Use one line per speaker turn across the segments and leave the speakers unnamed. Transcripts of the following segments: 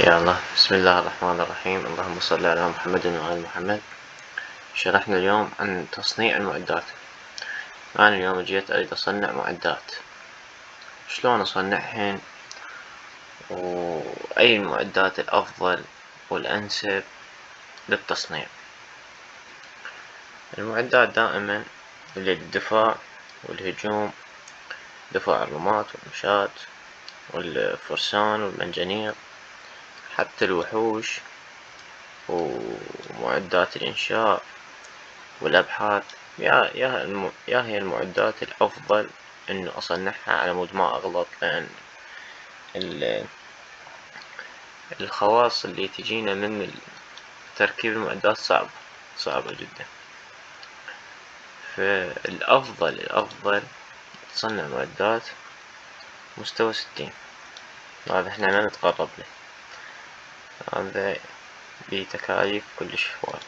يلا بسم الله الرحمن الرحيم. اللهم صل على محمد وآل محمد. شرحنا اليوم عن تصنيع المعدات. أنا اليوم جيت أريد أصنع معدات. شلون أصنعهن؟ وأي المعدات الأفضل والأنسب للتصنيع. المعدات دائما للدفاع والهجوم دفاع الرماة والمشاة والفرسان والمنجنيق. حتى الوحوش ومعدات الإنشاء والأبحاث. يا يا الم... يا هي المعدات الأفضل إنه أصنعها على مود ما أغلط لأن ال... الخواص اللي تجينا من تركيب المعدات صعبة صعبة جدا. فالأفضل الأفضل تصنع معدات مستوى ستين. هذا إحنا ما نتقرب له. هذا بتكاليف كلش هواي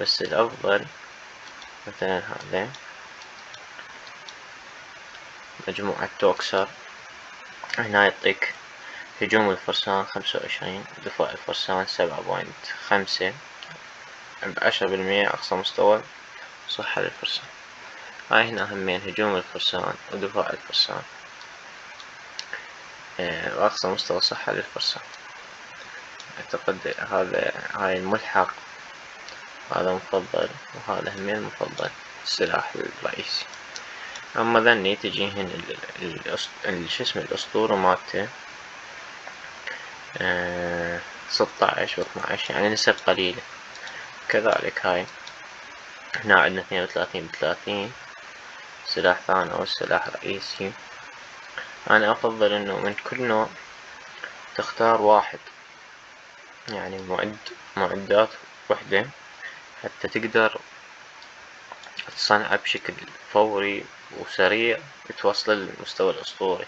بس الأفضل مثلا هذا. مجموعة توكسر. هنا يعطيك هجوم الفرسان خمسة وعشرين دفاع الفرسان سبعة point خمسة. بعشرة بالمية أقصى مستوى صحة للفرسان. هاي هنا همين هجوم الفرسان ودفاع الفرسان. وأقصى مستوى صحة للفرسان. أعتقد هذا هاي الملحق هذا مفضل وهذا همين مفضل السلاح الرئيسي. أما ذني تجيهن شو الأسطورة مالته آه، ستاعش واثناعش يعني نسب قليلة. كذلك هاي هنا عندنا اثنين وثلاثين بثلاثين سلاح ثاني أو سلاح رئيسي. أنا أفضل إنه من كل نوع تختار واحد. يعني معد معدات وحدة حتى تقدر تصنعه بشكل فوري وسريع توصل للمستوى الأسطوري.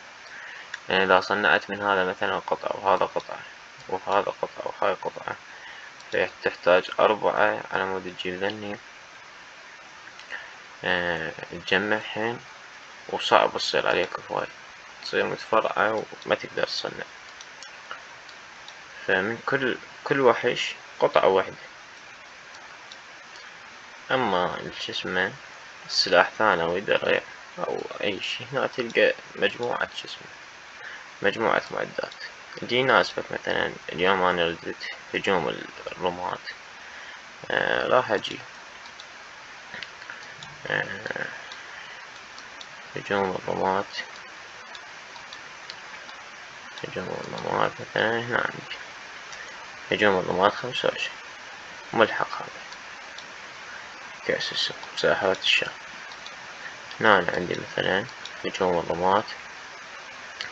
يعني إذا صنعت من هذا مثلا قطعة وهذا قطعة وهذا قطعة وهاي قطعة تحتاج أربعة على مود تجيب ذني. أه تجمعهن وصعب تصير عليك هواي. تصير متفرعة وما تقدر تصنع. فمن كل كل وحش قطعة واحدة. أما شو اسمه السلاح ثانوي درع أو أي شي هنا تلقى مجموعة اسمه مجموعة معدات. اللي يناسبك مثلا اليوم أنا ردت هجوم الرماة آه راح أجي. آه هجوم الرماة هجوم الرماة مثلا هنا عندي هجوم الرماة خمسة وعشرين ملحق هذا. كأس السوق مساحات الشام. هنا أنا عندي مثلا هجوم الرماة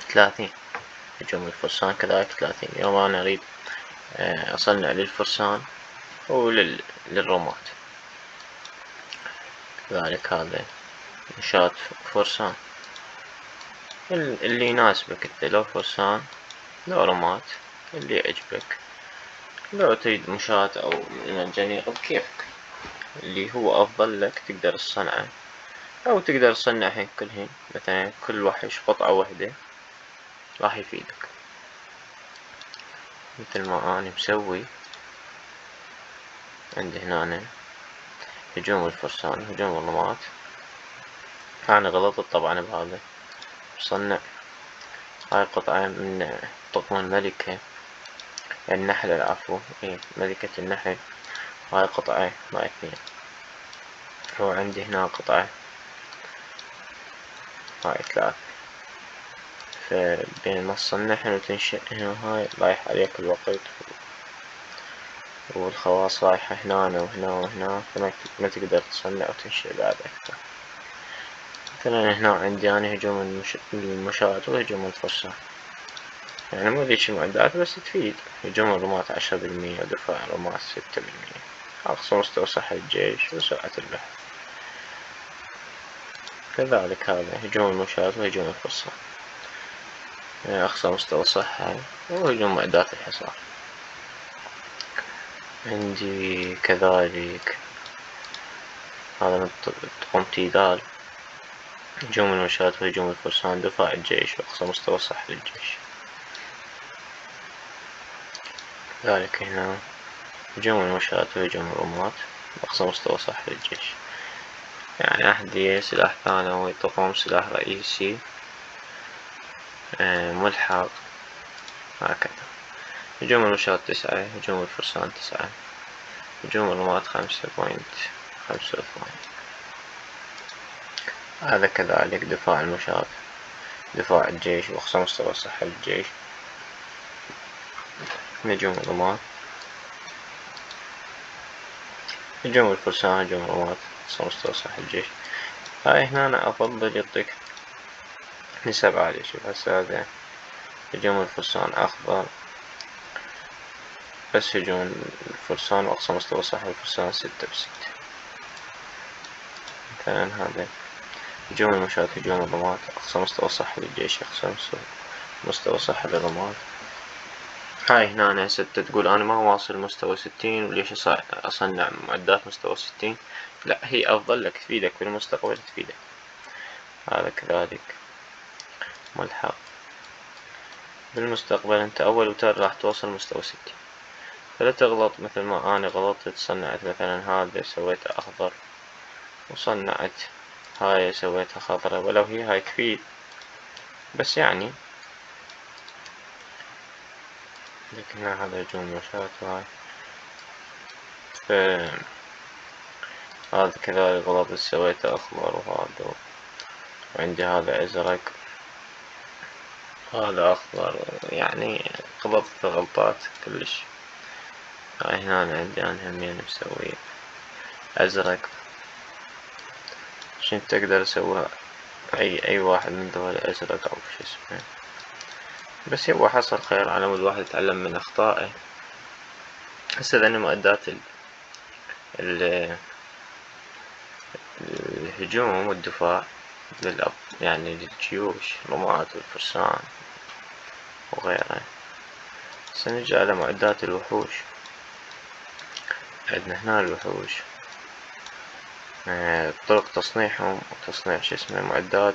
ثلاثين. هجوم الفرسان كذلك ثلاثين. يوم أنا أريد آه، أصنع للفرسان وللرماة كذلك هذا نشاط فرسان. اللي يناسبك انت لو فرسان لو رمات اللي يعجبك. لو تريد مشاة أو مجانيق بكيفك. اللي هو أفضل لك تقدر تصنعه. أو تقدر تصنعهن كلهن مثلا كل وحش قطعة وحدة راح يفيدك. مثل ما اني مسوي عندي هنا. هجوم الفرسان هجوم الرمات. أنا غلطت طبعا بهذا. مصنع هاي قطعة من طقم الملكة. النحلة العفو. إيه ملكة النحل. هاي قطعة ما اثنين وعندي هنا قطعة. هاي ثلاث فبين ما تصنعهن وتنشئ هنا هاي رايح عليك الوقت. والخواص رايحة هنا وهنا وهنا فما تقدر تصنع وتنشئ بعد أكثر. مثلا هنا عندي أنا هجوم المشاة وهجوم الفرسان يعني مو ذيك المعدات بس تفيد. هجوم الرماة عشرة بالمية ودفاع الرماة ستة بالمية. أقصى مستوى صحة الجيش وسرعة البحث كذلك هذا هجوم المشاة وهجوم الفرسان يعني أقصى مستوى صحة وهجوم معدات الحصار. عندي كذلك هذا من طقم تيدال. هجوم المشاة وهجوم الفرسان دفاع الجيش وأقصى مستوى صح للجيش. ذلك هنا هجوم المشاة وهجوم الرماة أقصى مستوى صح للجيش. يعني أحذية سلاح ثانوي طقم سلاح رئيسي آه، ملحق. هكذا. هجوم المشاة تسعة هجوم الفرسان تسعة. هجوم الرماة خمسة بوينت خمسة وثمانين هذا كذلك دفاع المشاة دفاع الجيش وأقصى مستوى صحة للجيش هجوم الرماة هجوم الفرسان هجوم الرماة أقصى مستوى صحة الجيش. هاي هنا أنا أفضل يعطيك نسب عالية. شوف هسه هذا هجوم الفرسان أخضر بس هجوم الفرسان وأقصى مستوى صحة الفرسان ستة بستة. مثلا هذا. هجوم المشاة هجوم الرماة أقصى مستوى صحة للجيش أقصى مستوى صحة للرماة هاي هنا أنا هسه تقول أنا ما واصل مستوى ستين وليش أصنع معدات مستوى ستين لا هي أفضل لك تفيدك في المستقبل تفيدك هذا كذلك ملحق بالمستقبل أنت أول وتر راح توصل مستوى ستين فلا تغلط مثل ما أنا غلطت صنعت مثلا هذا سويته أخضر وصنعت هاي سويتها خضرا ولو هي هاي تفيد. بس يعني. لكن هذا هجوم مشاة وهاي ف هذا كذلك غلط سويته أخضر وهذا وعندي هذا أزرق. هذا أخضر يعني غلطت غلطات كلش. هاي هنا عندي أنا همين مسوي أزرق. عشان تقدر تسوي أي أي واحد من ذول أزرق أو شو اسمه. بس هو حصل خير على مود واحد يتعلم من أخطائه. هسه ذني مؤدات ال ال الهجوم والدفاع للأب يعني للجيوش الرماة والفرسان وغيرها سنجي على معدات الوحوش. عندنا هنا الوحوش. طرق تصنيعهم وتصنيع شو اسمه معدات.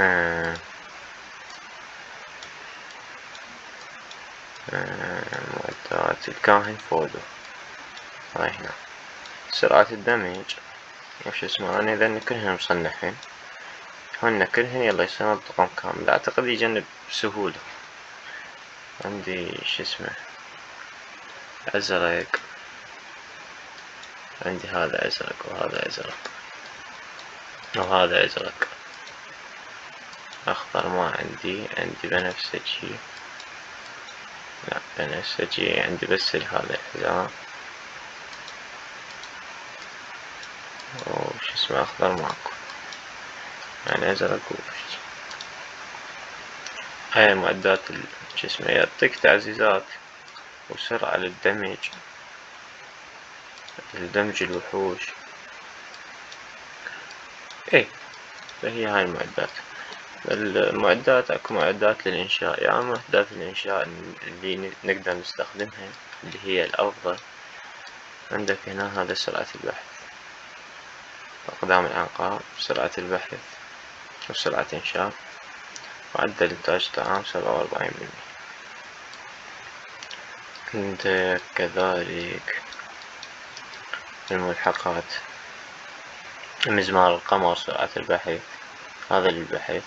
آه، آه، معدات. الكاهن فودو هاي هنا. سرعة الدمج. وش اسمه أنا لأن كلهن مصنعين. هن كلهن يلا يصيرون طقم كامل. أعتقد يجنب بسهولة عندي شو اسمه أزرق. عندي هذا أزرق وهذا أزرق. وهذا أزرق. أخضر ما عندي عندي بنفسجي. لا بنفسجي عندي بس هذا الحذاء وش اسمه أخضر ماكو. يعني أزرق وش هاي معدات شو اسمه يعطيك تعزيزات وسرعة للدمج. لدمج الوحوش. إيه فهي هاي المعدات. المعدات أكو معدات للإنشاء. يعني معدات الإنشاء اللي نقدر نستخدمها اللي هي الافضل عندك هنا هذا سرعة البحث. أقدام الانقاء سرعة البحث وسرعة إنشاء. معدل إنتاج طعام سبعة وأربعين بالمية عندك كذلك. الملحقات مزمار القمر سرعة البحث هذا للبحث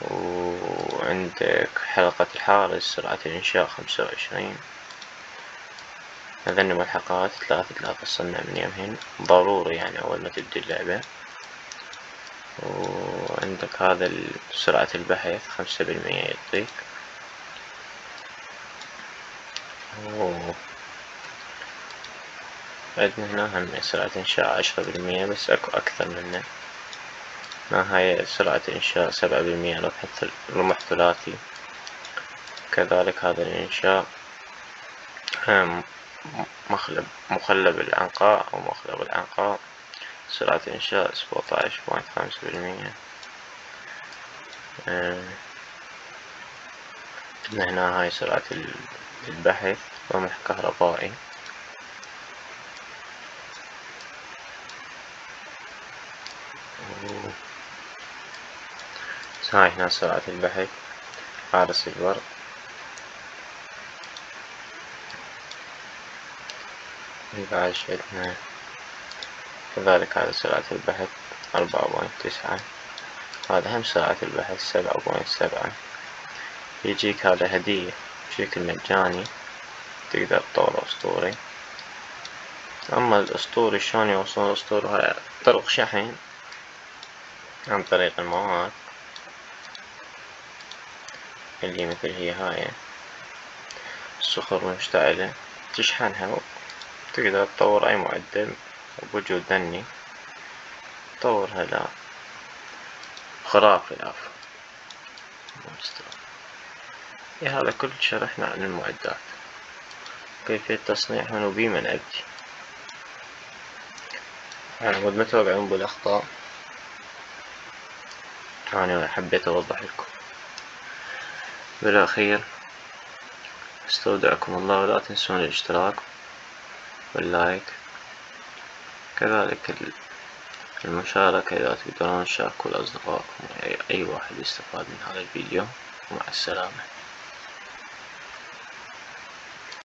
وعندك حلقة الحارس سرعة الإنشاء خمسة وعشرين. هذين ملحقات ثلاثة ثلاثة تصنع من يمهن. ضروري يعني أول ما تبدي اللعبة. وعندك هذا سرعة البحث خمسة بالمية يعطيك. عندنا هنا هم سرعة إنشاء عشرة بالمية بس أكو أكثر منه. هنا هاي سرعة إنشاء سبعة بالمية؟ رمح ثلاثي. كذلك هذا الإنشاء مخلب مخلب الأنقاء أو مخلب الأنقاء. سرعة إنشاء سبعتاش بوينت خمسة بالمية. هنا هاي سرعة البحث. رمح كهربائي. هاي هنا سرعة البحث. حارس الورق يبقى عندنا كذلك هذا سرعة البحث أربعة point تسعة. هذا هم سرعة البحث سبعة point سبعة. يجيك هذا هدية بشكل مجاني تقدر تطور أسطوري. أما الأسطوري شلون يوصلون الأسطوري؟ هاي طرق شحن. عن طريق المواد اللي مثل هي هاي. الصخور المشتعلة. تشحنها وتقدر تطور أي معدل بوجود ذني. تطورها لا خرافي العفو هذا كل شرحنا عن المعدات. كيفية تصنيعها وبما نأدي أنا ما توقعون بالأخطاء أنا حبيت أوضح لكم. بالأخير أستودعكم الله ولا تنسون الاشتراك واللايك. كذلك المشاركة إذا تقدرون تشاركوا لأصدقائكم أي واحد يستفاد من هذا الفيديو. ومع السلامة.